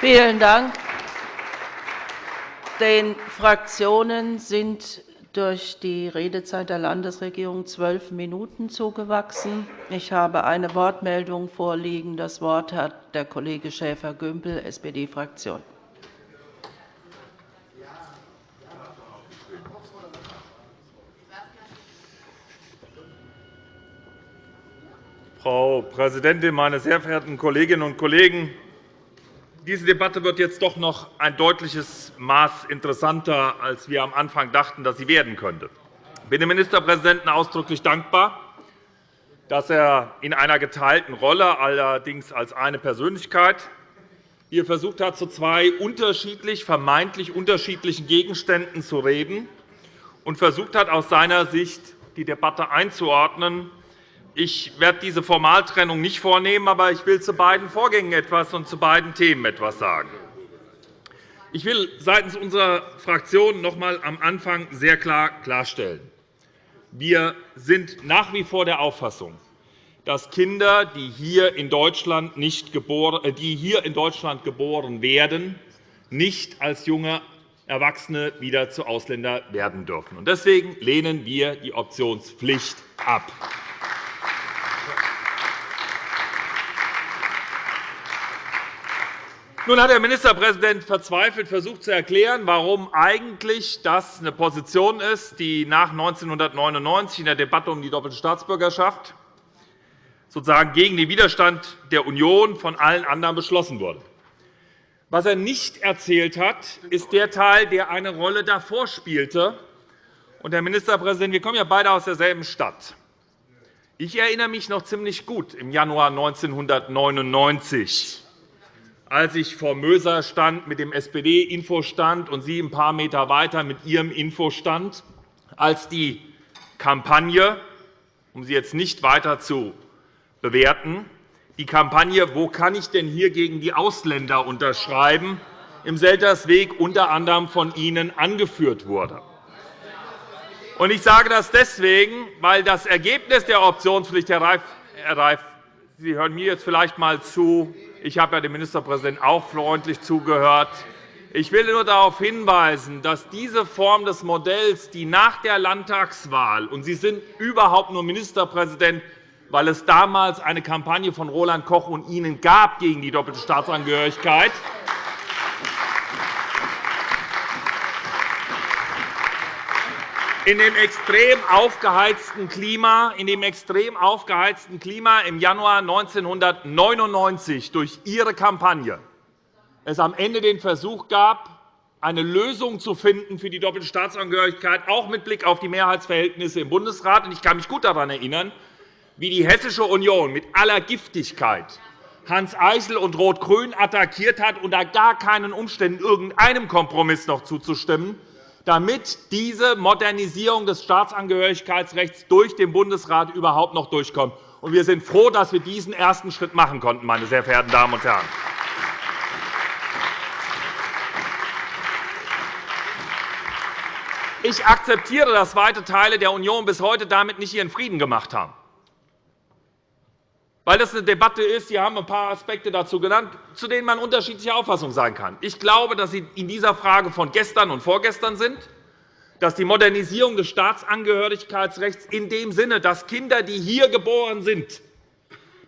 Vielen Dank. Den Fraktionen sind durch die Redezeit der Landesregierung zwölf Minuten zugewachsen. Ich habe eine Wortmeldung vorliegen. Das Wort hat der Kollege Schäfer-Gümbel, SPD-Fraktion. Frau Präsidentin, meine sehr verehrten Kolleginnen und Kollegen! Diese Debatte wird jetzt doch noch ein deutliches Maß interessanter, als wir am Anfang dachten, dass sie werden könnte. Ich bin dem Ministerpräsidenten ausdrücklich dankbar, dass er in einer geteilten Rolle, allerdings als eine Persönlichkeit, hier versucht hat, zu zwei unterschiedlich, vermeintlich unterschiedlichen Gegenständen zu reden und versucht hat, aus seiner Sicht die Debatte einzuordnen ich werde diese Formaltrennung nicht vornehmen, aber ich will zu beiden Vorgängen etwas und zu beiden Themen etwas sagen. Ich will seitens unserer Fraktion noch einmal am Anfang sehr klar klarstellen. Wir sind nach wie vor der Auffassung, dass Kinder, die hier in Deutschland, nicht geboren, äh, die hier in Deutschland geboren werden, nicht als junge Erwachsene wieder zu Ausländern werden dürfen. Deswegen lehnen wir die Optionspflicht ab. Nun hat der Ministerpräsident verzweifelt versucht zu erklären, warum eigentlich das eine Position ist, die nach 1999 in der Debatte um die doppelte Staatsbürgerschaft sozusagen gegen den Widerstand der Union von allen anderen beschlossen wurde. Was er nicht erzählt hat, ist der Teil, der eine Rolle davor spielte. Und, Herr Ministerpräsident, wir kommen ja beide aus derselben Stadt. Ich erinnere mich noch ziemlich gut im Januar 1999 als ich vor Möser stand mit dem SPD-Infostand und Sie ein paar Meter weiter mit Ihrem Infostand, als die Kampagne, um sie jetzt nicht weiter zu bewerten, die Kampagne Wo kann ich denn hier gegen die Ausländer unterschreiben? im Seltersweg unter anderem von Ihnen angeführt wurde. Ich sage das deswegen, weil das Ergebnis der Optionspflicht, Herr Reif, Sie hören mir jetzt vielleicht einmal zu, ich habe dem Ministerpräsidenten auch freundlich zugehört. Ich will nur darauf hinweisen, dass diese Form des Modells, die nach der Landtagswahl – und Sie sind überhaupt nur Ministerpräsident, weil es damals eine Kampagne von Roland Koch und Ihnen gab gegen die doppelte Staatsangehörigkeit gab, in dem extrem aufgeheizten Klima, in dem extrem aufgeheizten Klima im Januar 1999 durch Ihre Kampagne es am Ende den Versuch gab, eine Lösung zu finden für die doppelte Staatsangehörigkeit, auch mit Blick auf die Mehrheitsverhältnisse im Bundesrat. Ich kann mich gut daran erinnern, wie die Hessische Union mit aller Giftigkeit Hans Eichel und Rot-Grün attackiert hat, unter gar keinen Umständen irgendeinem Kompromiss noch zuzustimmen, damit diese Modernisierung des Staatsangehörigkeitsrechts durch den Bundesrat überhaupt noch durchkommt. Wir sind froh, dass wir diesen ersten Schritt machen konnten, meine sehr verehrten Damen und Herren. Ich akzeptiere, dass weite Teile der Union bis heute damit nicht ihren Frieden gemacht haben weil das eine Debatte ist. Sie haben ein paar Aspekte dazu genannt, zu denen man unterschiedlicher Auffassung sein kann. Ich glaube, dass Sie in dieser Frage von gestern und vorgestern sind, dass die Modernisierung des Staatsangehörigkeitsrechts in dem Sinne, dass Kinder, die hier geboren sind,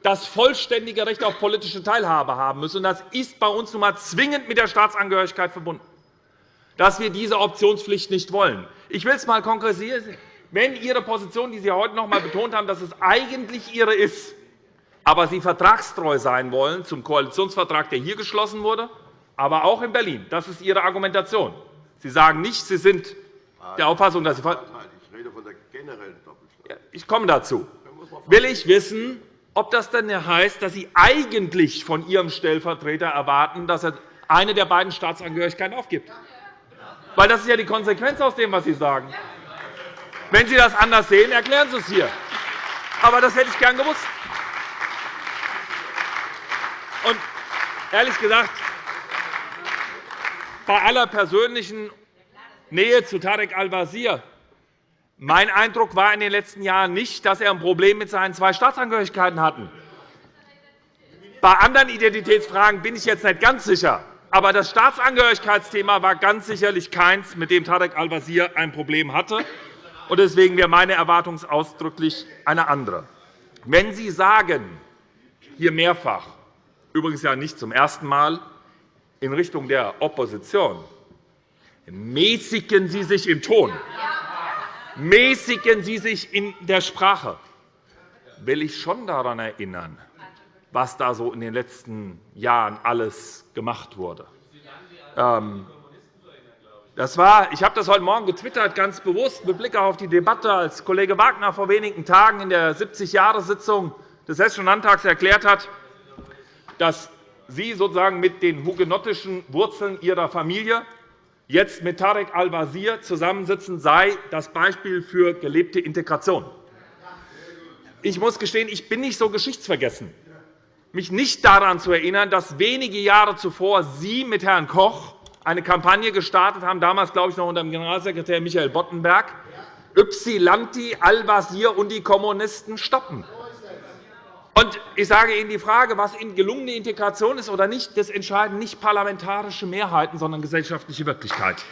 das vollständige Recht auf politische Teilhabe haben müssen. Das ist bei uns nun einmal zwingend mit der Staatsangehörigkeit verbunden, dass wir diese Optionspflicht nicht wollen. Ich will es einmal konkretisieren. Wenn Ihre Position, die Sie heute noch einmal betont haben, dass es eigentlich Ihre ist, aber Sie vertragstreu sein wollen zum Koalitionsvertrag, der hier geschlossen wurde, aber auch in Berlin. Das ist Ihre Argumentation. Sie sagen nicht, Sie sind der Auffassung, dass Sie Ich rede von der generellen Doppelsteuer. Ich komme dazu. Will ich wissen, ob das denn heißt, dass Sie eigentlich von Ihrem Stellvertreter erwarten, dass er eine der beiden Staatsangehörigkeiten aufgibt? Weil das ist ja die Konsequenz aus dem, was Sie sagen. Wenn Sie das anders sehen, erklären Sie es hier. Aber das hätte ich gern gewusst. Und ehrlich gesagt, bei aller persönlichen Nähe zu Tarek Al-Wazir, mein Eindruck war in den letzten Jahren nicht, dass er ein Problem mit seinen zwei Staatsangehörigkeiten hatte. Bei anderen Identitätsfragen bin ich jetzt nicht ganz sicher. Aber das Staatsangehörigkeitsthema war ganz sicherlich keins, mit dem Tarek Al-Wazir ein Problem hatte. Deswegen wäre meine Erwartung ausdrücklich eine andere. Wenn Sie sagen, hier mehrfach, übrigens ja nicht zum ersten Mal, in Richtung der Opposition, mäßigen Sie sich im Ton, mäßigen Sie sich in der Sprache, will ich schon daran erinnern, was da so in den letzten Jahren alles gemacht wurde. Ähm, das war, ich habe das heute Morgen getwittert, ganz bewusst mit Blick auf die Debatte, als Kollege Wagner vor wenigen Tagen in der 70-Jahre-Sitzung des Hessischen Landtags erklärt hat, dass Sie sozusagen mit den hugenottischen Wurzeln Ihrer Familie jetzt mit Tarek al-Wazir zusammensitzen, sei das Beispiel für gelebte Integration. Ich muss gestehen, ich bin nicht so geschichtsvergessen, mich nicht daran zu erinnern, dass wenige Jahre zuvor Sie mit Herrn Koch eine Kampagne gestartet haben, damals glaube ich noch unter dem Generalsekretär Michael Boddenberg, Ypsilanti, Al-Wazir und die Kommunisten stoppen. Und ich sage Ihnen, die Frage, was gelungene Integration ist oder nicht, das entscheiden nicht parlamentarische Mehrheiten, sondern gesellschaftliche Wirklichkeit.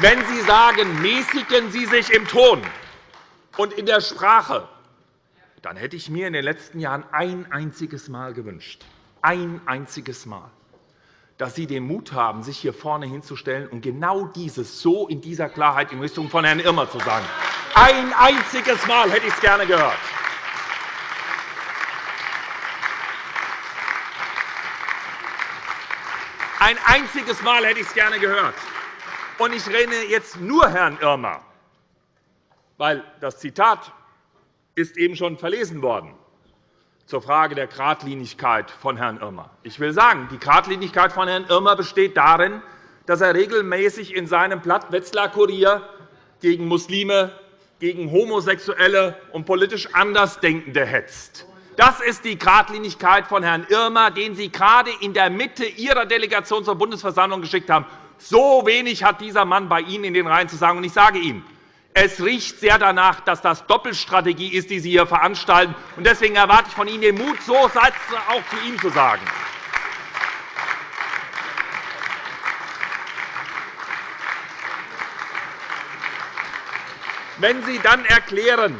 Wenn Sie sagen, mäßigen Sie sich im Ton und in der Sprache, dann hätte ich mir in den letzten Jahren ein einziges Mal gewünscht, ein einziges Mal, dass Sie den Mut haben, sich hier vorne hinzustellen und genau dieses so in dieser Klarheit in Richtung von Herrn Irmer zu sagen. Ein einziges Mal hätte ich es gerne gehört. Ein einziges Mal hätte ich es gerne gehört. Und ich rede jetzt nur Herrn Irmer, weil das Zitat ist eben schon verlesen worden zur Frage der Gradlinigkeit von Herrn Irmer. Ich will sagen, die Gradlinigkeit von Herrn Irmer besteht darin, dass er regelmäßig in seinem Blatt Wetzlar Kurier gegen Muslime, gegen Homosexuelle und politisch Andersdenkende hetzt. Das ist die Gradlinigkeit von Herrn Irmer, den Sie gerade in der Mitte Ihrer Delegation zur Bundesversammlung geschickt haben. So wenig hat dieser Mann bei Ihnen in den Reihen zu sagen. ich sage Ihnen, es riecht sehr danach, dass das Doppelstrategie ist, die Sie hier veranstalten. Deswegen erwarte ich von Ihnen den Mut, so Sätze auch zu ihm zu sagen. Wenn Sie dann erklären,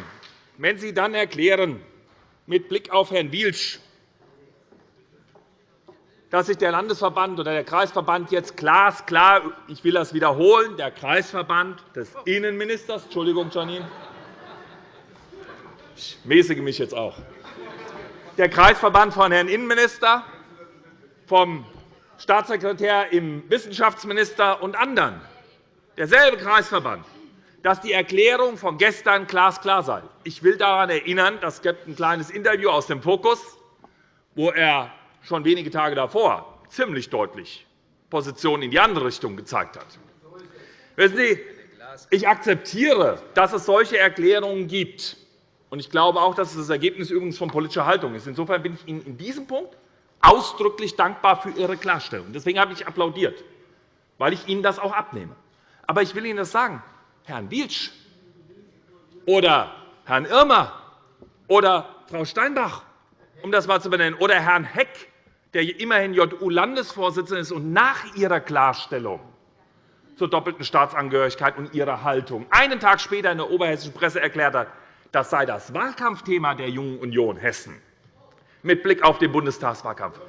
wenn Sie dann erklären mit Blick auf Herrn Wiesch, dass sich der Landesverband oder der Kreisverband jetzt glasklar, ich will das wiederholen, der Kreisverband des Innenministers, Entschuldigung, Janine, ich mäßige mich jetzt auch, der Kreisverband von Herrn Innenminister, vom Staatssekretär im Wissenschaftsminister und anderen, derselbe Kreisverband, dass die Erklärung von gestern glasklar sei. Ich will daran erinnern, es gibt ein kleines Interview aus dem Fokus, wo er schon wenige Tage davor ziemlich deutlich Positionen in die andere Richtung gezeigt hat. Wissen Sie, ich akzeptiere, dass es solche Erklärungen gibt. Ich glaube auch, dass es das Ergebnis übrigens von politischer Haltung ist. Insofern bin ich Ihnen in diesem Punkt ausdrücklich dankbar für Ihre Klarstellung. Deswegen habe ich applaudiert, weil ich Ihnen das auch abnehme. Aber ich will Ihnen das sagen. Herrn Wietzsch oder Herrn Irmer oder Frau Steinbach, um das einmal zu benennen, oder Herrn Heck der immerhin JU-Landesvorsitzender ist und nach Ihrer Klarstellung zur doppelten Staatsangehörigkeit und Ihrer Haltung einen Tag später in der oberhessischen Presse erklärt hat, das sei das Wahlkampfthema der Jungen Union Hessen mit Blick auf den Bundestagswahlkampf.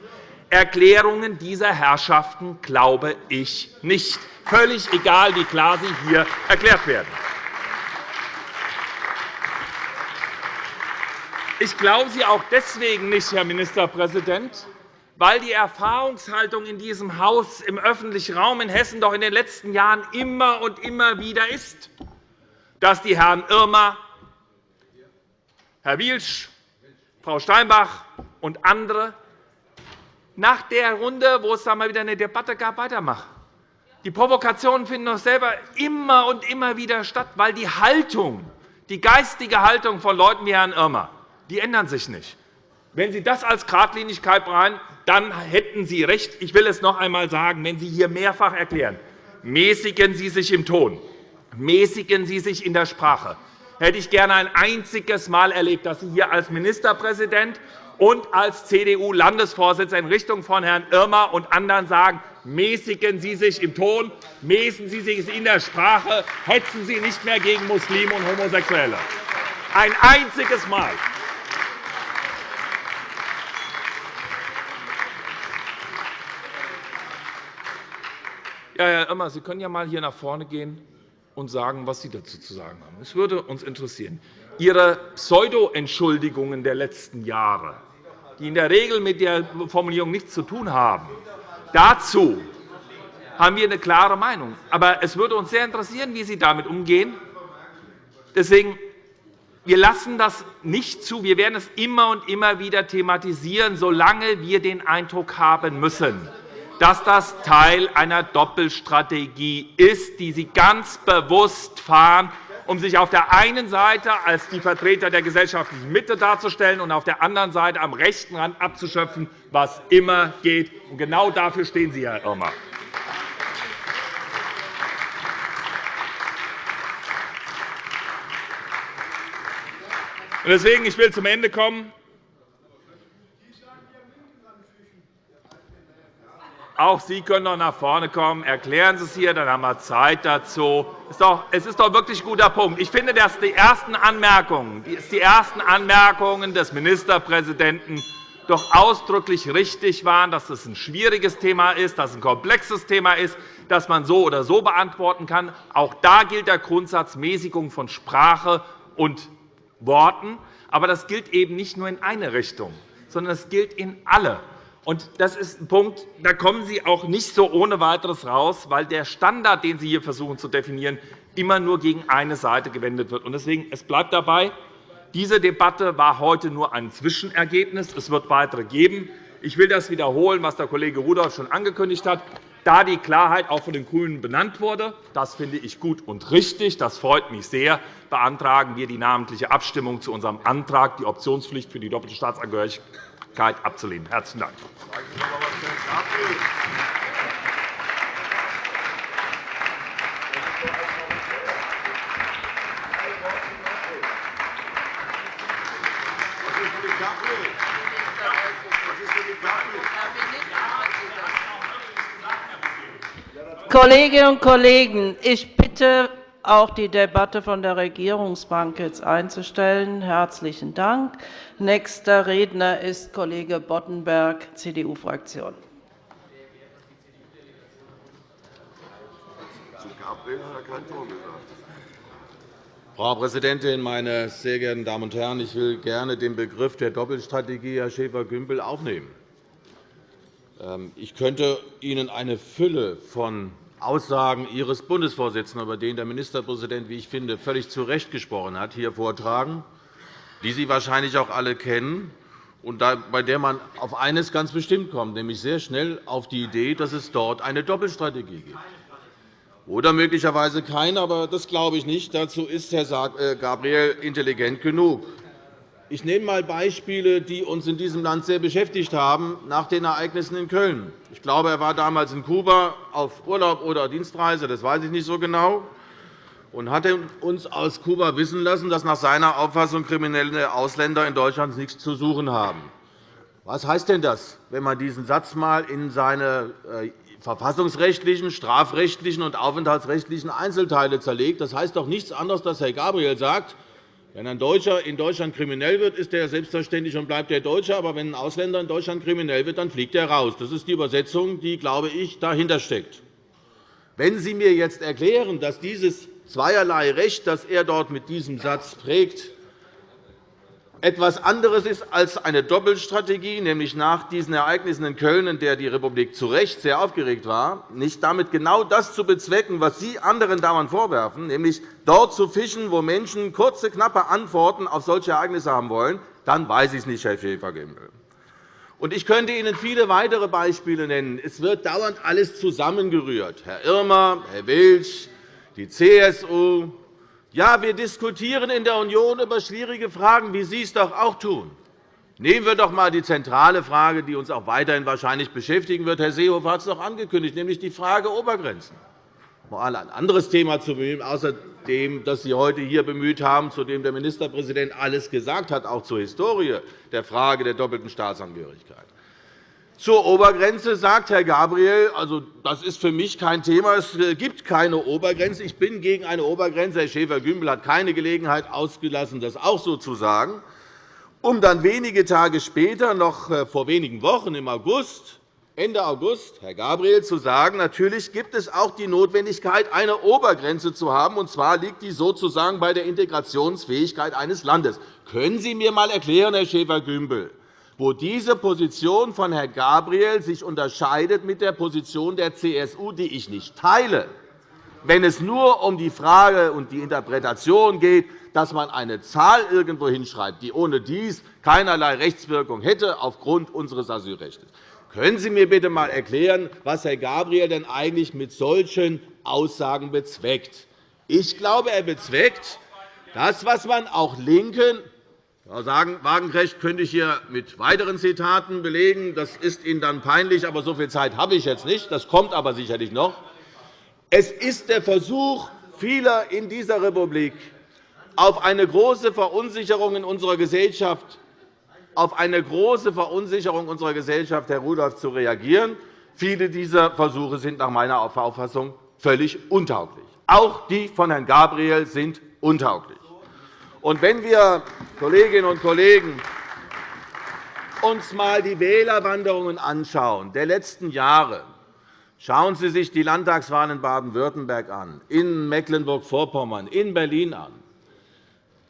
Erklärungen dieser Herrschaften glaube ich nicht, völlig egal, wie klar sie hier erklärt werden. Ich glaube sie auch deswegen nicht, Herr Ministerpräsident, weil die Erfahrungshaltung in diesem Haus im öffentlichen Raum in Hessen doch in den letzten Jahren immer und immer wieder ist, dass die Herren Irmer, Herr Wiesch, Frau Steinbach und andere nach der Runde, wo es da mal wieder eine Debatte gab, weitermachen. Die Provokationen finden doch selber immer und immer wieder statt, weil die Haltung, die geistige Haltung von Leuten wie Herrn Irmer, die ändern sich nicht. Wenn Sie das als Gradlinigkeit bereiten, dann hätten Sie recht. Ich will es noch einmal sagen, wenn Sie hier mehrfach erklären, mäßigen Sie sich im Ton, mäßigen Sie sich in der Sprache, hätte ich gerne ein einziges Mal erlebt, dass Sie hier als Ministerpräsident und als CDU-Landesvorsitzender in Richtung von Herrn Irmer und anderen sagen, mäßigen Sie sich im Ton, mäßigen Sie sich in der Sprache, hetzen Sie nicht mehr gegen Muslime und Homosexuelle. Ein einziges Mal. Ja, Herr Irmer, Sie können ja einmal hier nach vorne gehen und sagen, was Sie dazu zu sagen haben. Es würde uns interessieren. Ihre Pseudo-Entschuldigungen der letzten Jahre, die in der Regel mit der Formulierung nichts zu tun haben, dazu haben wir eine klare Meinung. Aber es würde uns sehr interessieren, wie Sie damit umgehen. Deswegen wir lassen das nicht zu. Wir werden es immer und immer wieder thematisieren, solange wir den Eindruck haben müssen, dass das Teil einer Doppelstrategie ist, die Sie ganz bewusst fahren, um sich auf der einen Seite als die Vertreter der gesellschaftlichen Mitte darzustellen und auf der anderen Seite am rechten Rand abzuschöpfen, was immer geht. genau dafür stehen Sie, Herr Irmer. Deswegen, ich will zum Ende kommen. Auch Sie können noch nach vorne kommen. Erklären Sie es hier, dann haben wir Zeit dazu. Es ist doch wirklich ein guter Punkt. Ich finde, dass die ersten Anmerkungen, die ersten Anmerkungen des Ministerpräsidenten doch ausdrücklich richtig waren, dass es ein schwieriges Thema ist, dass es ein komplexes Thema ist, das man so oder so beantworten kann. Auch da gilt der Grundsatz Mäßigung von Sprache und Worten. Aber das gilt eben nicht nur in eine Richtung, sondern es gilt in alle. Und das ist ein Punkt, da kommen Sie auch nicht so ohne weiteres raus, weil der Standard, den Sie hier versuchen zu definieren, immer nur gegen eine Seite gewendet wird. Deswegen es bleibt dabei, diese Debatte war heute nur ein Zwischenergebnis. Es wird weitere geben. Ich will das wiederholen, was der Kollege Rudolph schon angekündigt hat. Da die Klarheit auch von den GRÜNEN benannt wurde, das finde ich gut und richtig, das freut mich sehr, beantragen wir die namentliche Abstimmung zu unserem Antrag, die Optionspflicht für die doppelte Staatsangehörigkeit abzulehnen. – Herzlichen Dank. Kolleginnen und Kollegen, ich bitte auch die Debatte von der Regierungsbank jetzt einzustellen. Herzlichen Dank. Nächster Redner ist Kollege Boddenberg, CDU-Fraktion. Frau Präsidentin, meine sehr geehrten Damen und Herren! Ich will gerne den Begriff der Doppelstrategie, Herr Schäfer-Gümbel, aufnehmen. Ähm, ich könnte Ihnen eine Fülle von Aussagen Ihres Bundesvorsitzenden, über den der Ministerpräsident, wie ich finde, völlig zu Recht gesprochen hat, hier vortragen, die Sie wahrscheinlich auch alle kennen und bei der man auf eines ganz bestimmt kommt, nämlich sehr schnell auf die Idee, dass es dort eine Doppelstrategie gibt. Oder möglicherweise keine, aber das glaube ich nicht. Dazu ist Herr äh, Gabriel intelligent genug. Ich nehme einmal Beispiele, die uns in diesem Land sehr beschäftigt haben nach den Ereignissen in Köln. Ich glaube, er war damals in Kuba auf Urlaub oder Dienstreise, das weiß ich nicht so genau, und hat uns aus Kuba wissen lassen, dass nach seiner Auffassung kriminelle Ausländer in Deutschland nichts zu suchen haben. Was heißt denn das, wenn man diesen Satz einmal in seine äh, verfassungsrechtlichen, strafrechtlichen und aufenthaltsrechtlichen Einzelteile zerlegt? Das heißt doch nichts anderes, dass Herr Gabriel sagt, wenn ein Deutscher in Deutschland kriminell wird, ist er selbstverständlich und bleibt er Deutscher. Aber wenn ein Ausländer in Deutschland kriminell wird, dann fliegt er raus. Das ist die Übersetzung, die, glaube ich, dahinter steckt. Wenn Sie mir jetzt erklären, dass dieses zweierlei Recht, das er dort mit diesem Satz prägt, etwas anderes ist als eine Doppelstrategie, nämlich nach diesen Ereignissen in Köln, in der die Republik zu Recht sehr aufgeregt war, nicht damit genau das zu bezwecken, was Sie anderen dauernd vorwerfen, nämlich dort zu fischen, wo Menschen kurze, knappe Antworten auf solche Ereignisse haben wollen, dann weiß ich es nicht, Herr Schäfer-Gümbel. Ich könnte Ihnen viele weitere Beispiele nennen. Es wird dauernd alles zusammengerührt. Herr Irmer, Herr Welsch, die CSU, ja, wir diskutieren in der Union über schwierige Fragen, wie Sie es doch auch tun. Nehmen wir doch einmal die zentrale Frage, die uns auch weiterhin wahrscheinlich beschäftigen wird. Herr Seehofer hat es doch angekündigt, nämlich die Frage Obergrenzen. Um ein anderes Thema zu bemühen, außer dem, das Sie heute hier bemüht haben, zu dem der Ministerpräsident alles gesagt hat, auch zur Historie der Frage der doppelten Staatsangehörigkeit. Zur Obergrenze sagt Herr Gabriel, also, das ist für mich kein Thema. Es äh, gibt keine Obergrenze. Ich bin gegen eine Obergrenze. Herr Schäfer-Gümbel hat keine Gelegenheit ausgelassen, das auch so zu sagen, um dann wenige Tage später, noch äh, vor wenigen Wochen im August, Ende August, Herr Gabriel, zu sagen, natürlich gibt es auch die Notwendigkeit, eine Obergrenze zu haben, und zwar liegt die sozusagen bei der Integrationsfähigkeit eines Landes. Können Sie mir einmal erklären, Herr Schäfer-Gümbel, wo diese Position von Herrn Gabriel sich unterscheidet mit der Position der CSU, die ich nicht teile, wenn es nur um die Frage und die Interpretation geht, dass man eine Zahl irgendwo hinschreibt, die ohne dies keinerlei Rechtswirkung hätte aufgrund unseres Asylrechts. Können Sie mir bitte einmal erklären, was Herr Gabriel denn eigentlich mit solchen Aussagen bezweckt? Ich glaube, er bezweckt das, was man auch Linken Frau Wagenknecht könnte ich hier mit weiteren Zitaten belegen. Das ist Ihnen dann peinlich, aber so viel Zeit habe ich jetzt nicht. Das kommt aber sicherlich noch. Es ist der Versuch vieler in dieser Republik, auf eine große Verunsicherung in unserer Gesellschaft auf eine große Verunsicherung unserer Gesellschaft, Herr Rudolph, zu reagieren. Viele dieser Versuche sind nach meiner Auffassung völlig untauglich. Auch die von Herrn Gabriel sind untauglich. Und wenn wir, Kolleginnen und Kollegen, uns einmal die Wählerwanderungen anschauen der letzten Jahre, schauen Sie sich die Landtagswahlen in Baden-Württemberg an, in Mecklenburg-Vorpommern, in Berlin an,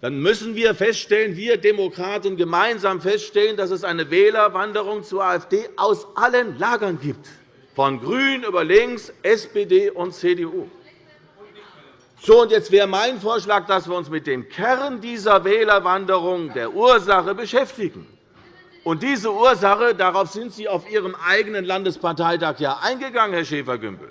dann müssen wir feststellen, wir Demokraten gemeinsam feststellen, dass es eine Wählerwanderung zur AfD aus allen Lagern gibt, von GRÜN über links, SPD und CDU. So, und jetzt wäre mein Vorschlag, dass wir uns mit dem Kern dieser Wählerwanderung, der Ursache, beschäftigen. Und diese Ursache, darauf sind Sie auf Ihrem eigenen Landesparteitag ja eingegangen, Herr Schäfer-Gümbel.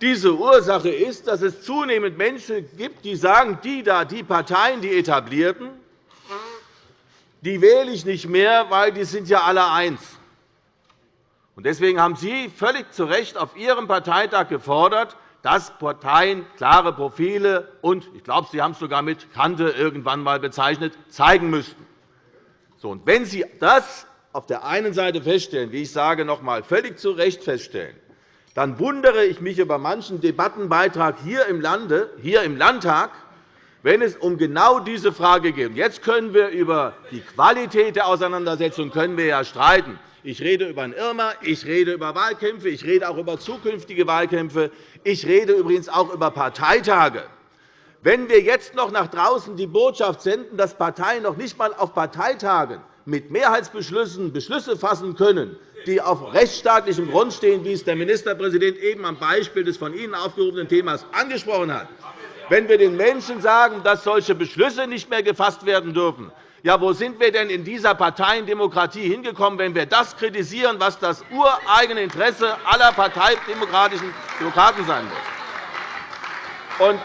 Diese Ursache ist, dass es zunehmend Menschen gibt, die sagen, die, da, die Parteien, die etablierten, die wähle ich nicht mehr, weil die sind ja alle eins. Deswegen haben Sie völlig zu Recht auf Ihrem Parteitag gefordert, dass Parteien klare Profile und, ich glaube, Sie haben es sogar mit Kante irgendwann einmal bezeichnet, zeigen müssten. So, wenn Sie das auf der einen Seite feststellen, wie ich sage, noch einmal völlig zu Recht feststellen, dann wundere ich mich über manchen Debattenbeitrag hier im, Lande, hier im Landtag, wenn es um genau diese Frage geht. Jetzt können wir über die Qualität der Auseinandersetzung können wir ja streiten. Ich rede über einen Irma, ich rede über Wahlkämpfe, ich rede auch über zukünftige Wahlkämpfe, ich rede übrigens auch über Parteitage. Wenn wir jetzt noch nach draußen die Botschaft senden, dass Parteien noch nicht einmal auf Parteitagen mit Mehrheitsbeschlüssen Beschlüsse fassen können, die auf rechtsstaatlichem Grund stehen, wie es der Ministerpräsident eben am Beispiel des von Ihnen aufgerufenen Themas angesprochen hat, wenn wir den Menschen sagen, dass solche Beschlüsse nicht mehr gefasst werden dürfen, ja, wo sind wir denn in dieser Parteiendemokratie hingekommen, wenn wir das kritisieren, was das ureigene Interesse aller parteidemokratischen Demokraten sein muss? Und,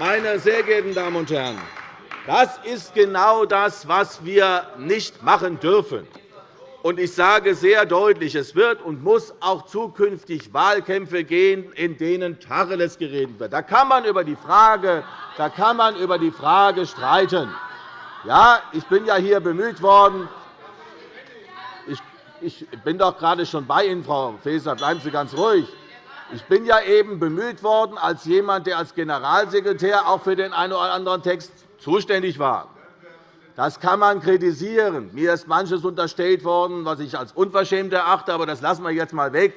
meine sehr geehrten Damen und Herren, das ist genau das, was wir nicht machen dürfen. Ich sage sehr deutlich, es wird und muss auch zukünftig Wahlkämpfe gehen, in denen Tacheles geredet wird. Da kann man über die Frage, da kann man über die Frage streiten. Ja, ich bin ja hier bemüht worden. Ich bin doch gerade schon bei Ihnen, Frau Faeser. Bleiben Sie ganz ruhig. Ich bin ja eben bemüht worden als jemand, der als Generalsekretär auch für den einen oder anderen Text zuständig war. Das kann man kritisieren. Mir ist manches unterstellt worden, was ich als unverschämt erachte, aber das lassen wir jetzt einmal weg.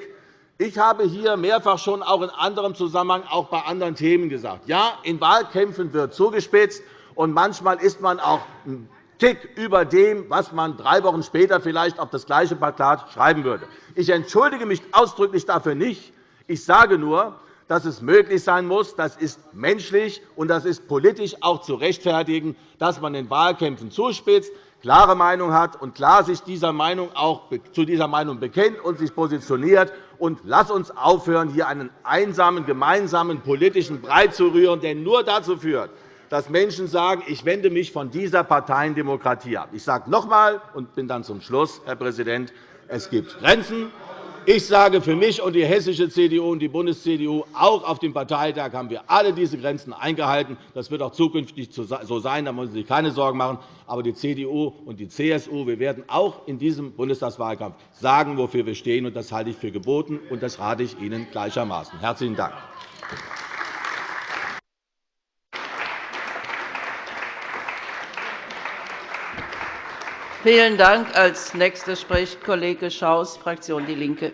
Ich habe hier mehrfach schon auch in anderem Zusammenhang auch bei anderen Themen gesagt, ja, in Wahlkämpfen wird zugespitzt, und manchmal ist man auch ein Tick über dem, was man drei Wochen später vielleicht auf das gleiche Plakat schreiben würde. Ich entschuldige mich ausdrücklich dafür nicht. Ich sage nur, dass es möglich sein muss, das ist menschlich und das ist politisch auch zu rechtfertigen, dass man in Wahlkämpfen zuspitzt, klare Meinung hat und klar sich dieser Meinung auch zu dieser Meinung bekennt und sich positioniert. Und lass uns aufhören, hier einen einsamen, gemeinsamen politischen Brei zu rühren, der nur dazu führt, dass Menschen sagen, ich wende mich von dieser Parteiendemokratie ab. Ich sage noch einmal und bin dann zum Schluss, Herr Präsident, es gibt Grenzen. Ich sage für mich und die hessische CDU und die Bundes-CDU, auch auf dem Parteitag haben wir alle diese Grenzen eingehalten. Das wird auch zukünftig so sein. Da müssen Sie sich keine Sorgen machen. Aber die CDU und die CSU, wir werden auch in diesem Bundestagswahlkampf sagen, wofür wir stehen. Das halte ich für geboten, und das rate ich Ihnen gleichermaßen. Herzlichen Dank. Vielen Dank. Als nächster spricht Kollege Schaus, Fraktion DIE LINKE.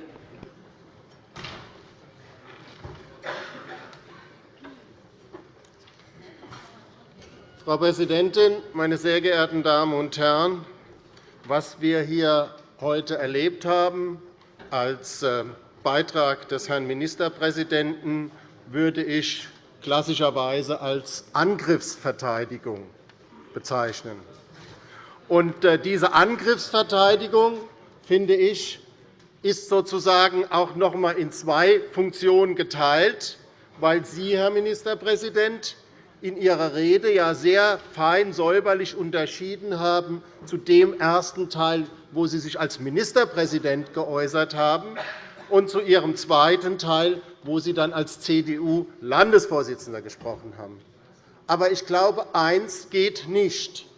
Frau Präsidentin, meine sehr geehrten Damen und Herren! Was wir hier heute erlebt haben als äh, Beitrag des Herrn Ministerpräsidenten, würde ich klassischerweise als Angriffsverteidigung bezeichnen. Und äh, diese Angriffsverteidigung, finde ich, ist sozusagen auch noch einmal in zwei Funktionen geteilt, weil Sie, Herr Ministerpräsident, in Ihrer Rede ja sehr fein säuberlich unterschieden haben zu dem ersten Teil, wo Sie sich als Ministerpräsident geäußert haben, und zu Ihrem zweiten Teil, wo Sie dann als CDU-Landesvorsitzender gesprochen haben. Aber ich glaube, eines geht nicht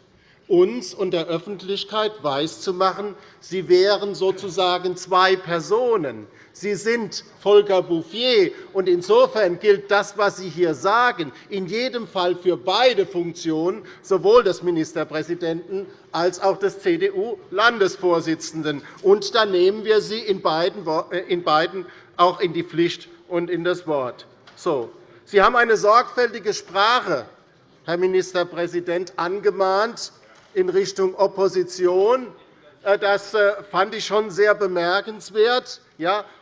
uns und der Öffentlichkeit weiszumachen, Sie wären sozusagen zwei Personen. Sie sind Volker Bouffier. Und insofern gilt das, was Sie hier sagen, in jedem Fall für beide Funktionen, sowohl des Ministerpräsidenten als auch des CDU-Landesvorsitzenden. Und dann nehmen wir Sie in beiden äh, auch in die Pflicht und in das Wort. So. Sie haben eine sorgfältige Sprache, Herr Ministerpräsident, angemahnt in Richtung Opposition. Äh, das äh, fand ich schon sehr bemerkenswert.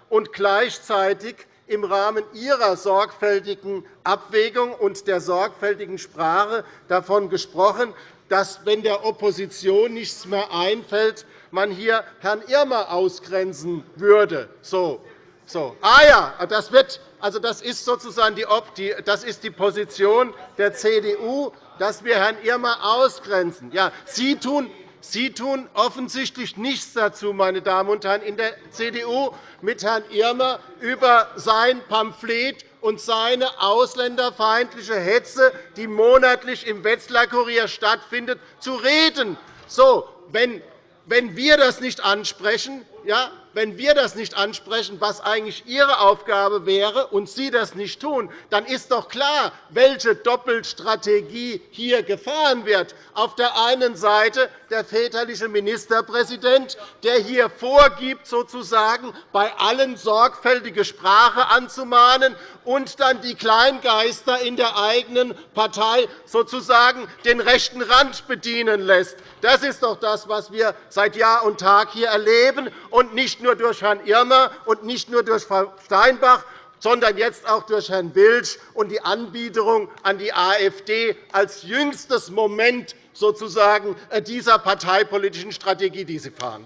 Und gleichzeitig im Rahmen Ihrer sorgfältigen Abwägung und der sorgfältigen Sprache davon gesprochen, dass, wenn der Opposition nichts mehr einfällt, man hier Herrn Irmer ausgrenzen würde. So. So. Ah ja, das, wird, also das ist sozusagen die, das ist die Position der CDU dass wir Herrn Irmer ausgrenzen. Ja, Sie tun Sie tun offensichtlich nichts dazu, meine Damen und Herren, in der CDU mit Herrn Irmer über sein Pamphlet und seine ausländerfeindliche Hetze, die monatlich im Wetzlar Kurier stattfindet, zu reden. So, wenn, wenn wir das nicht ansprechen, ja, wenn wir das nicht ansprechen, was eigentlich Ihre Aufgabe wäre, und Sie das nicht tun, dann ist doch klar, welche Doppelstrategie hier gefahren wird. Auf der einen Seite der väterliche Ministerpräsident, der hier vorgibt, sozusagen bei allen sorgfältige Sprache anzumahnen und dann die Kleingeister in der eigenen Partei sozusagen den rechten Rand bedienen lässt. Das ist doch das, was wir seit Jahr und Tag hier erleben, und nicht nur durch Herrn Irmer und nicht nur durch Frau Steinbach, sondern jetzt auch durch Herrn Wilsch und die Anbiederung an die AfD als jüngstes Moment sozusagen äh, dieser parteipolitischen Strategie, die Sie fahren.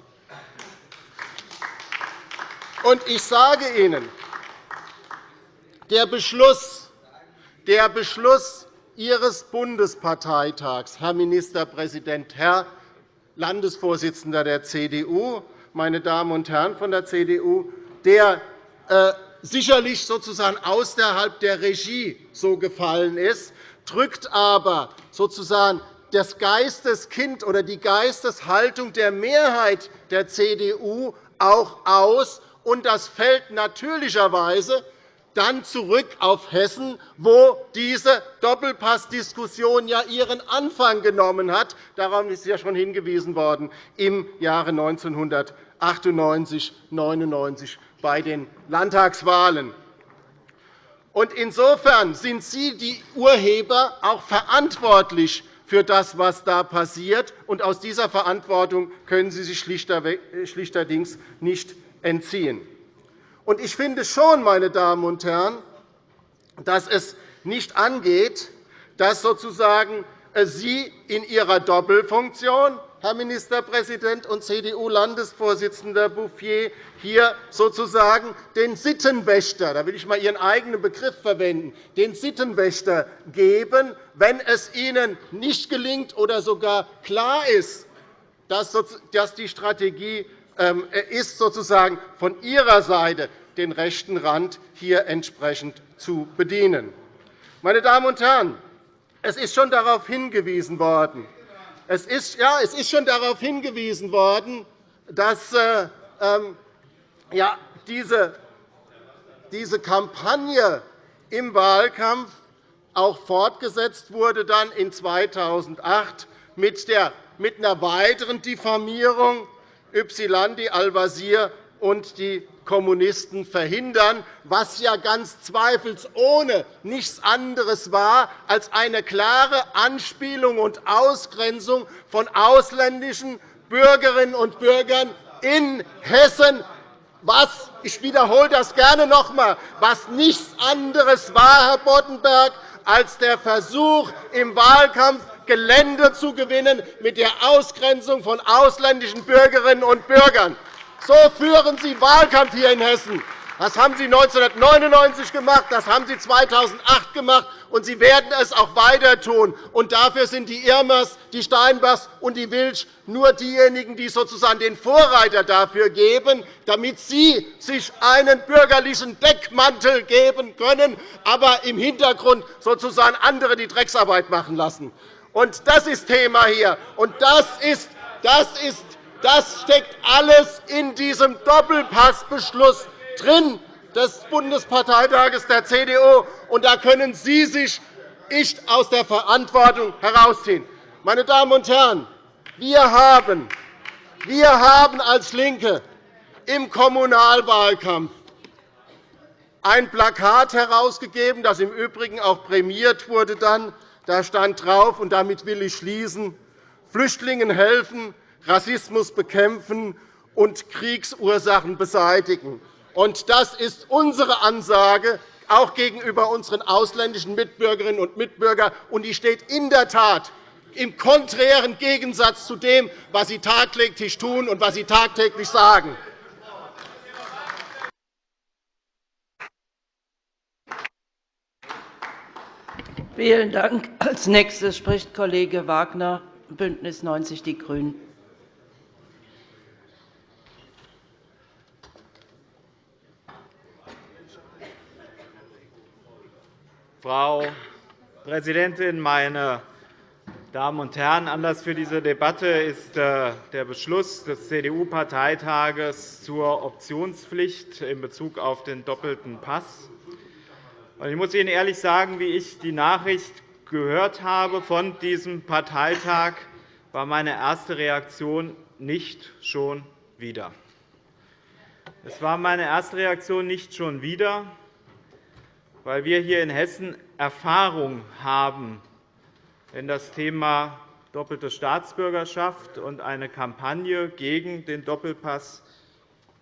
Ich sage Ihnen, der Beschluss, der Beschluss Ihres Bundesparteitags, Herr Ministerpräsident, Herr Landesvorsitzender der CDU, meine Damen und Herren von der CDU, der äh, sicherlich sozusagen außerhalb der Regie so gefallen ist, drückt aber sozusagen das Geisteskind oder die Geisteshaltung der Mehrheit der CDU auch aus. Und das fällt natürlicherweise dann zurück auf Hessen, wo diese Doppelpassdiskussion ja ihren Anfang genommen hat. Darauf ist ja schon hingewiesen worden im Jahre 1998 1999 bei den Landtagswahlen. Insofern sind Sie die Urheber auch verantwortlich für das, was da passiert. Und aus dieser Verantwortung können Sie sich schlichterdings nicht entziehen. Und ich finde schon, meine Damen und Herren, dass es nicht angeht, dass sozusagen äh, Sie in Ihrer Doppelfunktion, Herr Ministerpräsident und CDU-Landesvorsitzender Bouffier, hier sozusagen den Sittenwächter, da will ich einmal Ihren eigenen Begriff verwenden, den Sittenwächter geben, wenn es Ihnen nicht gelingt oder sogar klar ist, dass die Strategie ähm, ist sozusagen von Ihrer Seite, den rechten Rand hier entsprechend zu bedienen. Meine Damen und Herren, es ist schon darauf hingewiesen worden, es ist, ja, es ist schon darauf hingewiesen worden, dass äh, ähm, ja, diese, diese Kampagne im Wahlkampf auch fortgesetzt wurde dann in 2008 mit, der, mit einer weiteren Diffamierung Ypsilanti, Al-Wazir und die Kommunisten verhindern, was ja ganz zweifelsohne nichts anderes war als eine klare Anspielung und Ausgrenzung von ausländischen Bürgerinnen und Bürgern in Hessen, was ich wiederhole das gerne noch einmal, was nichts anderes war, Herr Boddenberg, als der Versuch, im Wahlkampf Gelände zu gewinnen mit der Ausgrenzung von ausländischen Bürgerinnen und Bürgern. So führen Sie Wahlkampf hier in Hessen. Das haben Sie 1999 gemacht, das haben Sie 2008 gemacht, und Sie werden es auch weiter tun. Und dafür sind die Irmers, die Steinbachs und die Wilsch nur diejenigen, die sozusagen den Vorreiter dafür geben, damit Sie sich einen bürgerlichen Deckmantel geben können, aber im Hintergrund sozusagen andere die Drecksarbeit machen lassen. Und das ist Thema hier. Und das ist, das ist das steckt alles in diesem Doppelpassbeschluss drin des Bundesparteitages der CDU. Und da können Sie sich nicht aus der Verantwortung herausziehen. Meine Damen und Herren, wir haben, wir haben als LINKE im Kommunalwahlkampf ein Plakat herausgegeben, das im Übrigen auch prämiert wurde. Da stand drauf, und damit will ich schließen, Flüchtlingen helfen, Rassismus bekämpfen und Kriegsursachen beseitigen. Das ist unsere Ansage auch gegenüber unseren ausländischen Mitbürgerinnen und Mitbürgern, und die steht in der Tat im konträren Gegensatz zu dem, was Sie tagtäglich tun und was Sie tagtäglich sagen. Vielen Dank. Als nächstes spricht Kollege Wagner, BÜNDNIS 90 die GRÜNEN. Frau Präsidentin, meine Damen und Herren! Anlass für diese Debatte ist äh, der Beschluss des CDU-Parteitages zur Optionspflicht in Bezug auf den doppelten Pass. Ich muss Ihnen ehrlich sagen, wie ich die Nachricht gehört habe von diesem Parteitag, war meine erste Reaktion nicht schon wieder. Es war meine erste Reaktion nicht schon wieder, weil wir hier in Hessen Erfahrung haben, wenn das Thema doppelte Staatsbürgerschaft und eine Kampagne gegen den Doppelpass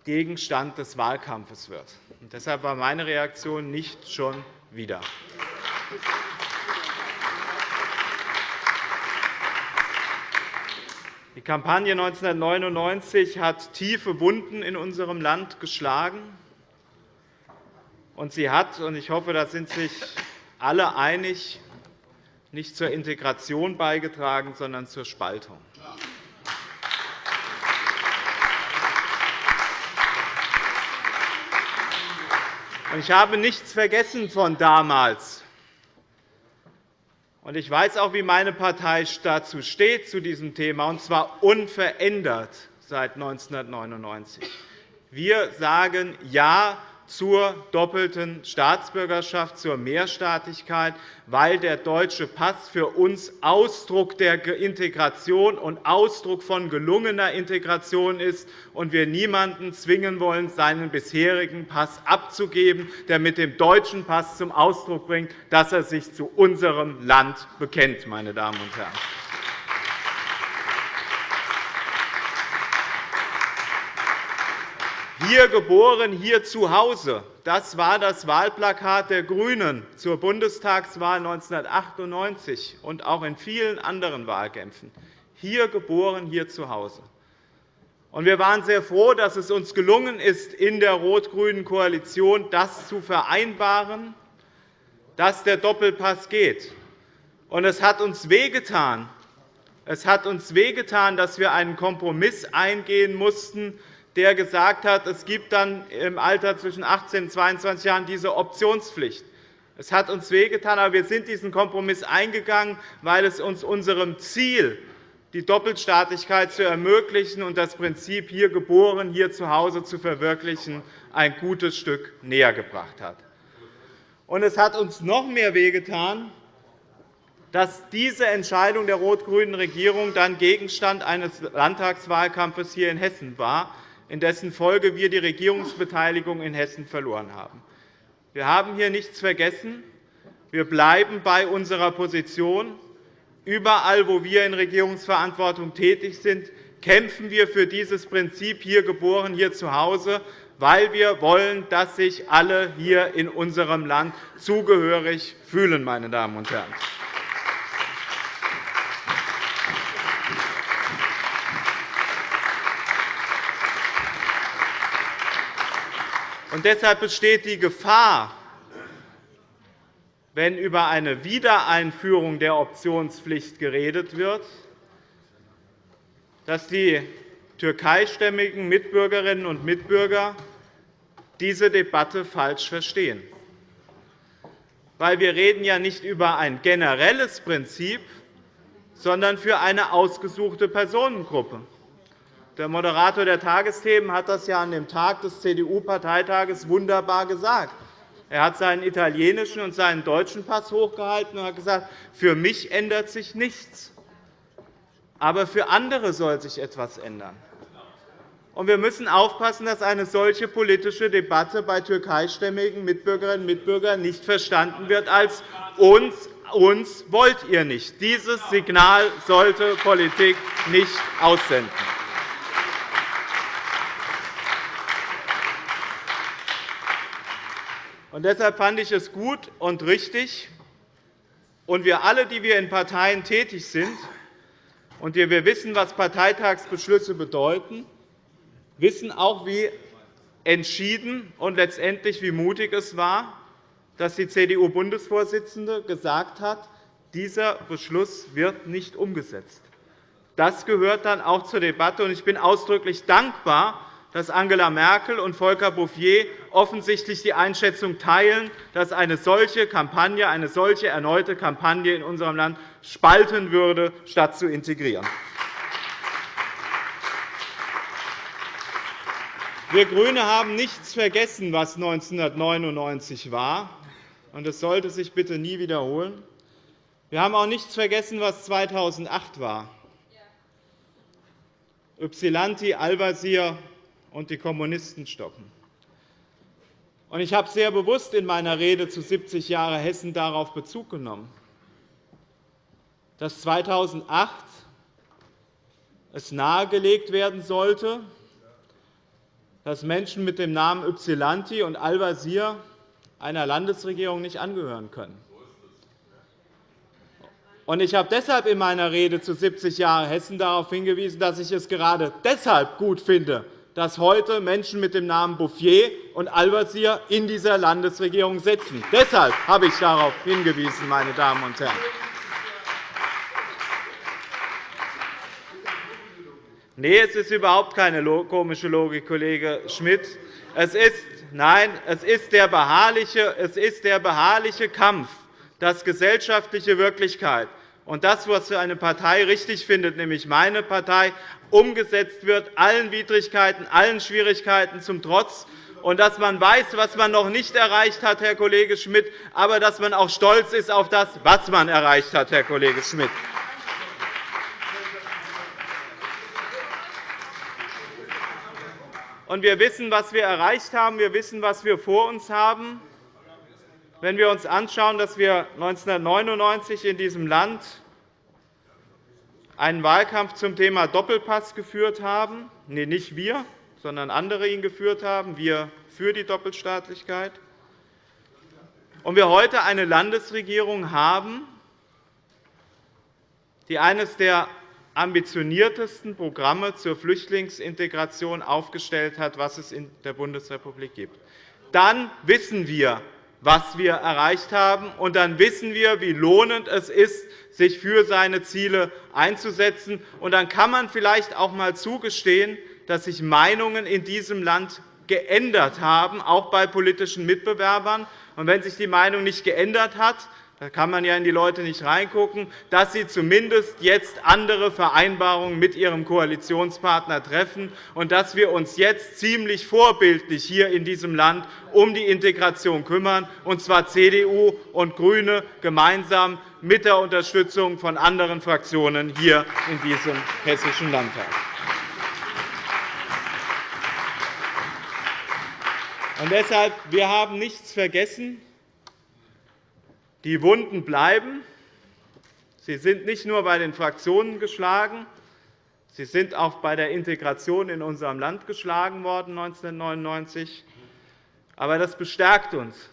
Gegenstand des Wahlkampfes wird. deshalb war meine Reaktion nicht schon wieder. Die Kampagne 1999 hat tiefe Wunden in unserem Land geschlagen. Und sie hat, und ich hoffe, da sind sich alle einig, nicht zur Integration beigetragen, sondern zur Spaltung. Ich habe nichts vergessen von damals. Ich weiß auch, wie meine Partei dazu steht, zu diesem Thema, und zwar unverändert seit 1999. Wir sagen Ja zur doppelten Staatsbürgerschaft, zur Mehrstaatlichkeit, weil der deutsche Pass für uns Ausdruck der Integration und Ausdruck von gelungener Integration ist und wir niemanden zwingen wollen, seinen bisherigen Pass abzugeben, der mit dem deutschen Pass zum Ausdruck bringt, dass er sich zu unserem Land bekennt. Meine Damen und Herren. Hier geboren, hier zu Hause. Das war das Wahlplakat der GRÜNEN zur Bundestagswahl 1998 und auch in vielen anderen Wahlkämpfen. Hier geboren, hier zu Hause. Wir waren sehr froh, dass es uns gelungen ist, in der rot-grünen Koalition das zu vereinbaren, dass der Doppelpass geht. Es hat uns wehgetan, es hat uns wehgetan, dass wir einen Kompromiss eingehen mussten, der gesagt hat, es gibt dann im Alter zwischen 18 und 22 Jahren diese Optionspflicht. Es hat uns wehgetan, aber wir sind diesen Kompromiss eingegangen, weil es uns unserem Ziel, die Doppelstaatlichkeit zu ermöglichen und das Prinzip hier geboren, hier zu Hause zu verwirklichen, ein gutes Stück näher gebracht hat. Und es hat uns noch mehr wehgetan, dass diese Entscheidung der rot-grünen Regierung dann Gegenstand eines Landtagswahlkampfes hier in Hessen war, in dessen Folge wir die Regierungsbeteiligung in Hessen verloren haben. Wir haben hier nichts vergessen. Wir bleiben bei unserer Position. Überall, wo wir in Regierungsverantwortung tätig sind, kämpfen wir für dieses Prinzip hier geboren, hier zu Hause weil wir wollen, dass sich alle hier in unserem Land zugehörig fühlen. Meine Damen und Herren. Und deshalb besteht die Gefahr, wenn über eine Wiedereinführung der Optionspflicht geredet wird, dass die türkeistämmigen Mitbürgerinnen und Mitbürger diese Debatte falsch verstehen. Weil wir reden ja nicht über ein generelles Prinzip, sondern für eine ausgesuchte Personengruppe. Der Moderator der Tagesthemen hat das ja an dem Tag des CDU-Parteitages wunderbar gesagt. Er hat seinen italienischen und seinen deutschen Pass hochgehalten und hat gesagt, für mich ändert sich nichts. Aber für andere soll sich etwas ändern. Wir müssen aufpassen, dass eine solche politische Debatte bei türkeistämmigen Mitbürgerinnen und Mitbürgern nicht verstanden wird als uns, uns wollt ihr nicht. Dieses Signal sollte Politik nicht aussenden. Und deshalb fand ich es gut und richtig, und wir alle, die wir in Parteien tätig sind, und wir wissen, was Parteitagsbeschlüsse bedeuten, wissen auch, wie entschieden und letztendlich wie mutig es war, dass die CDU-Bundesvorsitzende gesagt hat, dieser Beschluss wird nicht umgesetzt. Das gehört dann auch zur Debatte. Ich bin ausdrücklich dankbar, dass Angela Merkel und Volker Bouffier offensichtlich die Einschätzung teilen, dass eine solche Kampagne, eine solche erneute Kampagne in unserem Land spalten würde, statt zu integrieren. Wir GRÜNE haben nichts vergessen, was 1999 war, und es sollte sich bitte nie wiederholen. Wir haben auch nichts vergessen, was 2008 war. Ypsilanti, Al-Wazir und die Kommunisten stoppen. Ich habe sehr bewusst in meiner Rede zu 70 Jahre Hessen darauf Bezug genommen, dass 2008 es nahegelegt werden sollte, dass Menschen mit dem Namen Ypsilanti und Al-Wazir einer Landesregierung nicht angehören können. Ich habe deshalb in meiner Rede zu 70 Jahren Hessen darauf hingewiesen, dass ich es gerade deshalb gut finde, dass heute Menschen mit dem Namen Bouffier und Al-Wazir in dieser Landesregierung sitzen. Deshalb habe ich darauf hingewiesen, meine Damen und Herren. Nein, es ist überhaupt keine komische Logik, Kollege Schmidt. Es ist, nein, es ist, der beharrliche, es ist der beharrliche Kampf, dass gesellschaftliche Wirklichkeit und das, was für eine Partei richtig findet, nämlich meine Partei, umgesetzt wird, allen Widrigkeiten, allen Schwierigkeiten zum Trotz, und dass man weiß, was man noch nicht erreicht hat, Herr Kollege Schmidt, aber dass man auch stolz ist auf das, was man erreicht hat, Herr Kollege Schmidt. Und wir wissen, was wir erreicht haben. Wir wissen, was wir vor uns haben. Wenn wir uns anschauen, dass wir 1999 in diesem Land einen Wahlkampf zum Thema Doppelpass geführt haben, nee, nicht wir, sondern andere ihn geführt haben, wir für die Doppelstaatlichkeit, und wir heute eine Landesregierung haben, die eines der ambitioniertesten Programme zur Flüchtlingsintegration aufgestellt hat, was es in der Bundesrepublik gibt. Dann wissen wir, was wir erreicht haben, und dann wissen wir, wie lohnend es ist, sich für seine Ziele einzusetzen. Und dann kann man vielleicht auch einmal zugestehen, dass sich Meinungen in diesem Land geändert haben, auch bei politischen Mitbewerbern. Und wenn sich die Meinung nicht geändert hat, da kann man ja in die Leute nicht reingucken, dass Sie zumindest jetzt andere Vereinbarungen mit Ihrem Koalitionspartner treffen und dass wir uns jetzt ziemlich vorbildlich hier in diesem Land um die Integration kümmern, und zwar CDU und GRÜNE gemeinsam mit der Unterstützung von anderen Fraktionen hier in diesem Hessischen Landtag. Und deshalb, wir haben nichts vergessen. Die Wunden bleiben. Sie sind nicht nur bei den Fraktionen geschlagen, sie sind auch bei der Integration in unserem Land geschlagen worden 1999. Aber das bestärkt uns,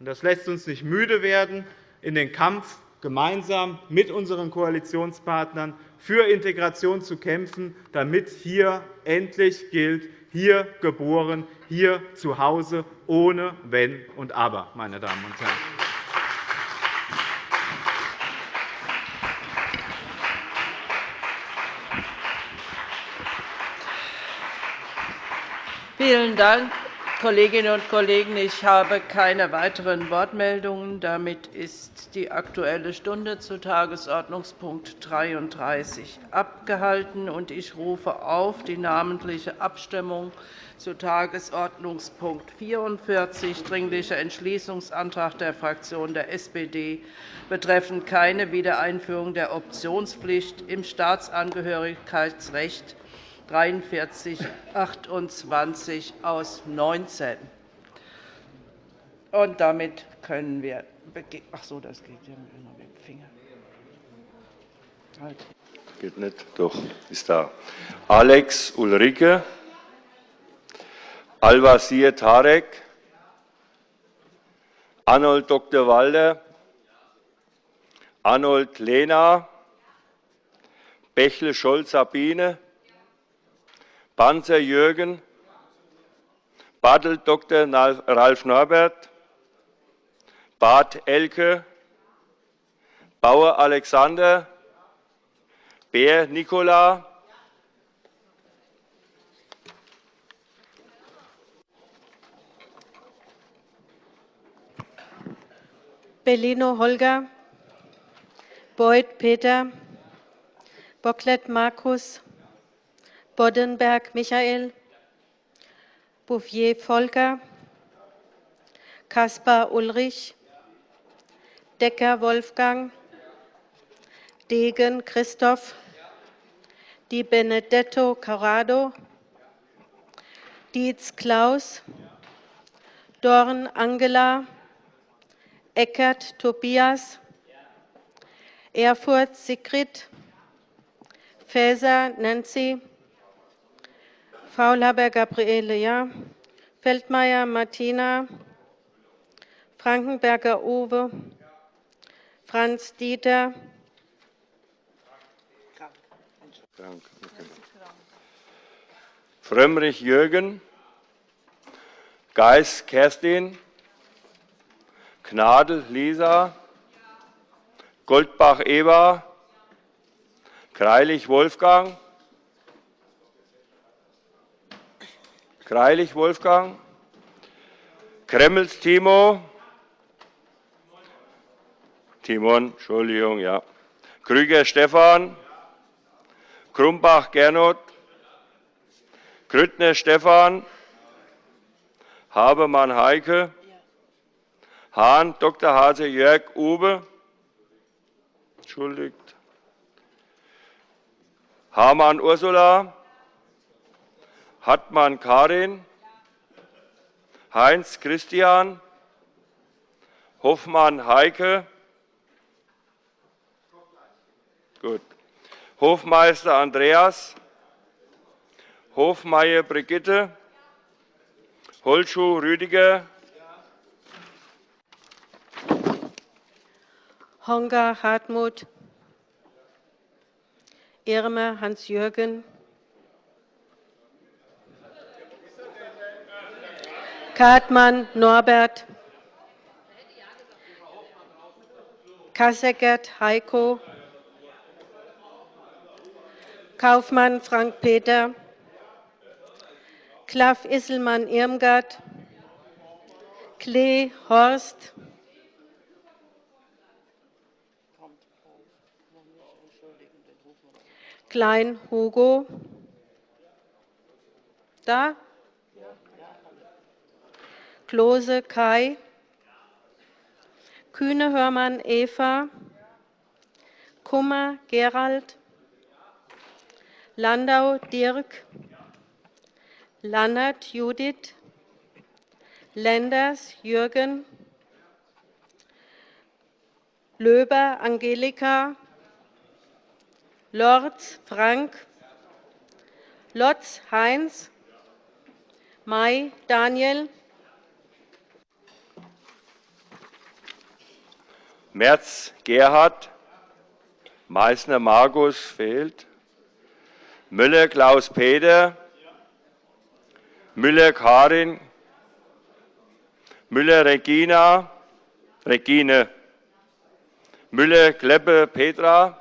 und das lässt uns nicht müde werden, in den Kampf gemeinsam mit unseren Koalitionspartnern für Integration zu kämpfen, damit hier endlich gilt, hier geboren, hier zu Hause, ohne Wenn und Aber, meine Damen und Herren. Vielen Dank, Kolleginnen und Kollegen. Ich habe keine weiteren Wortmeldungen. Damit ist die Aktuelle Stunde zu Tagesordnungspunkt 33 abgehalten. Ich rufe auf die namentliche Abstimmung zu Tagesordnungspunkt 44, Dringlicher Entschließungsantrag der Fraktion der SPD betreffend keine Wiedereinführung der Optionspflicht im Staatsangehörigkeitsrecht 43 28 aus 19. Und damit können wir. Ach so, das geht ja mit dem Finger. Halt. Geht nicht, doch, ist da. Alex Ulrike, Al-Wazir Tarek, Arnold Dr. Walde, Arnold Lehner, Bächle Scholz Sabine, Panzer Jürgen, Bartel Dr. Ralf Norbert, Bart Elke, Bauer Alexander, Bär Nikola, Bellino Holger, Beuth Peter, Bocklet Markus, Boddenberg Michael, Bouffier Volker, Kaspar Ulrich, Decker Wolfgang, Degen Christoph, Di Benedetto Corrado, Dietz Klaus, Dorn Angela, Eckert Tobias, Erfurt Sigrid, Faeser Nancy, Faulhaber Gabriele, ja. Feldmayer Martina, Frankenberger Uwe, Franz Dieter, Frömmrich Jürgen, Geis Kerstin, Gnadl Lisa, Goldbach Eva, Greilich Wolfgang, Greilich Wolfgang, Kremmels Timo, Timon, Entschuldigung, ja. Krüger Stefan, Krumbach Gernot, Grüttner Stefan, Habermann Heike, Hahn Dr. Hase Jörg Uwe, entschuldigt, Hamann Ursula, Hartmann Karin, Heinz Christian, Hoffmann Heike, Gut. Hofmeister Andreas, Hofmeier Brigitte, Holschuh Rüdiger, Honga Hartmut, Irmer Hans-Jürgen, Kartmann Norbert, Kasseckert Heiko, Kaufmann Frank-Peter, Klaff Isselmann Irmgard, Klee Horst, Klein Hugo, da, Klose Kai, Kühne Hörmann Eva, Kummer Gerald, Landau Dirk, Lannert Judith, Lenders Jürgen, Löber Angelika, Lorz Frank, Lotz Heinz, May Daniel, Merz Gerhard, Meißner Markus fehlt, Müller Klaus-Peter, Müller Karin, Müller Regina, Regine, Müller Kleppe Petra,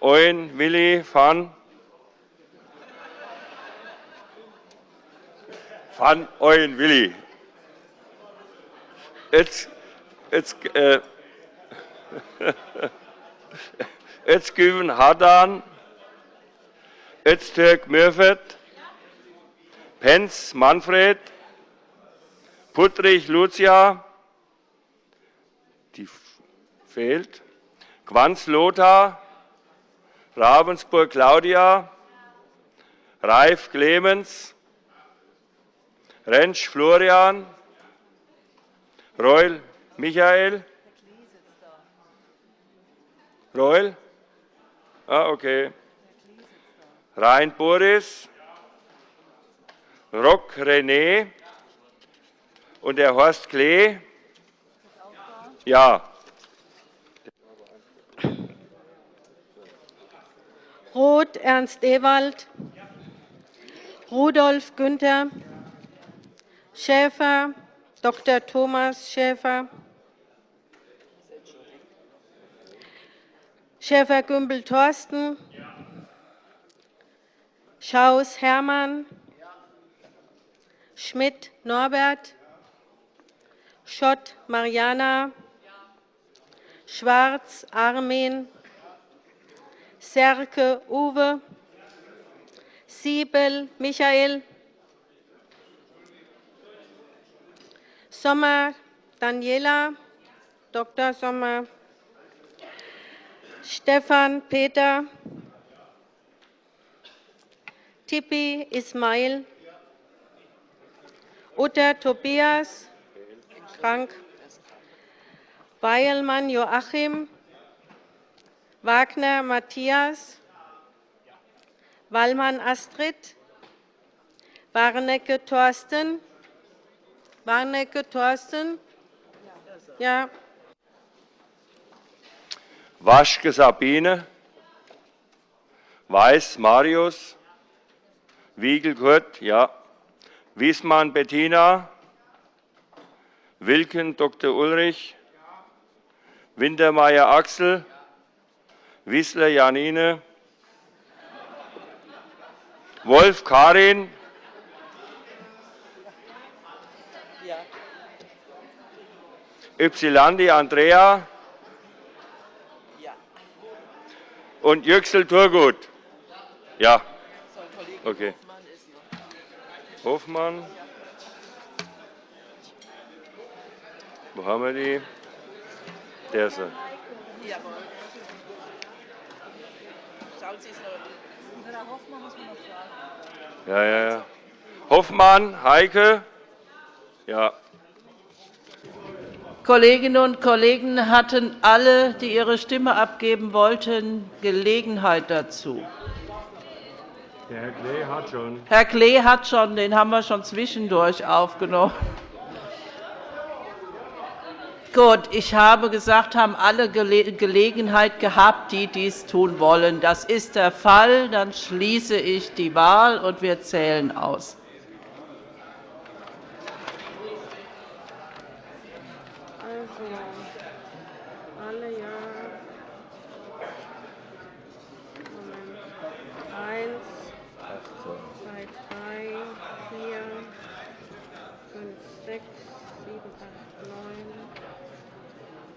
Eun Willi van, van Eun Willi. Jetzt, jetzt, äh, Özgün Hadan, Öztürk Mürfet, Penz Manfred, Puttrich Lucia, die fehlt, Quanz Lothar, Ravensburg Claudia, Reif Clemens, Rentsch Florian, Reul Michael, Reul? Ah, okay. Rhein Boris, Rock René und der Horst Klee. Ja. Roth Ernst Ewald, Rudolf Günther, Schäfer Dr. Thomas Schäfer, Schäfer-Gümbel Thorsten, Schaus Hermann, Schmidt Norbert, Schott Mariana, Schwarz Armin, Serke Uwe, Siebel Michael, Sommer Daniela, Dr. Sommer, Stefan Peter, Tippi Ismail, Utter Tobias, krank, Weilmann Joachim, Wagner Matthias, Wallmann Astrid, Warnecke Thorsten, Warnecke Thorsten, ja, Waschke Sabine, Weiß Marius, Wiegel Kurt, ja. Wiesmann Bettina, Wilken Dr. Ulrich, Wintermeyer Axel, Wissler Janine, Wolf Karin, Ypsilandi Andrea und Yüksel Turgut. Ja. Okay. Hofmann. Wo haben wir die? Der ist er. Ja, ja, ja. Hoffmann, Heike. Ja. Kolleginnen und Kollegen hatten alle, die ihre Stimme abgeben wollten, Gelegenheit dazu. Der Herr Klee hat schon. Herr Klee hat schon, den haben wir schon zwischendurch aufgenommen. Gut, ich habe gesagt, haben alle Gelegenheit gehabt, die dies tun wollen. Das ist der Fall. Dann schließe ich die Wahl, und wir zählen aus. Ja. Alle Jahre. Moment. Eins, zwei, drei, vier, fünf, sechs, sieben, acht,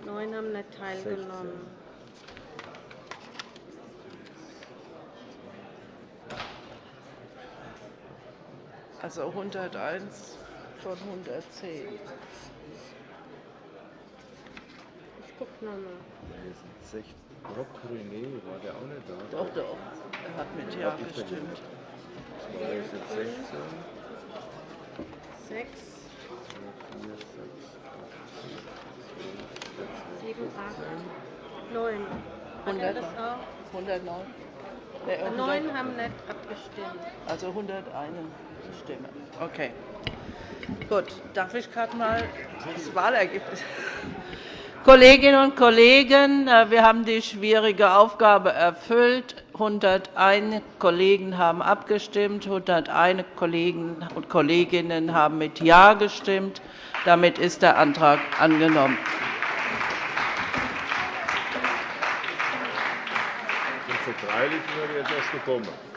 neun. Neun haben nicht teilgenommen. 16. Also 101 von 110. Nochmal. Rob René, war der auch nicht da? Doch, doch. Er hat mit Ja gestimmt. 6, 7, 8, 9. Hat er das auch? 109. Nee, 100 Neun haben nicht abgestimmt. Also 101 Stimme. Okay. Gut, darf ich gerade mal das Wahlergebnis. Kolleginnen und Kollegen, äh, wir haben die schwierige Aufgabe erfüllt. 101 Kollegen haben abgestimmt, 101 Kollegen und Kolleginnen haben mit Ja gestimmt. Damit ist der Antrag angenommen. Freilich sind wir jetzt erst gekommen.